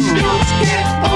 do.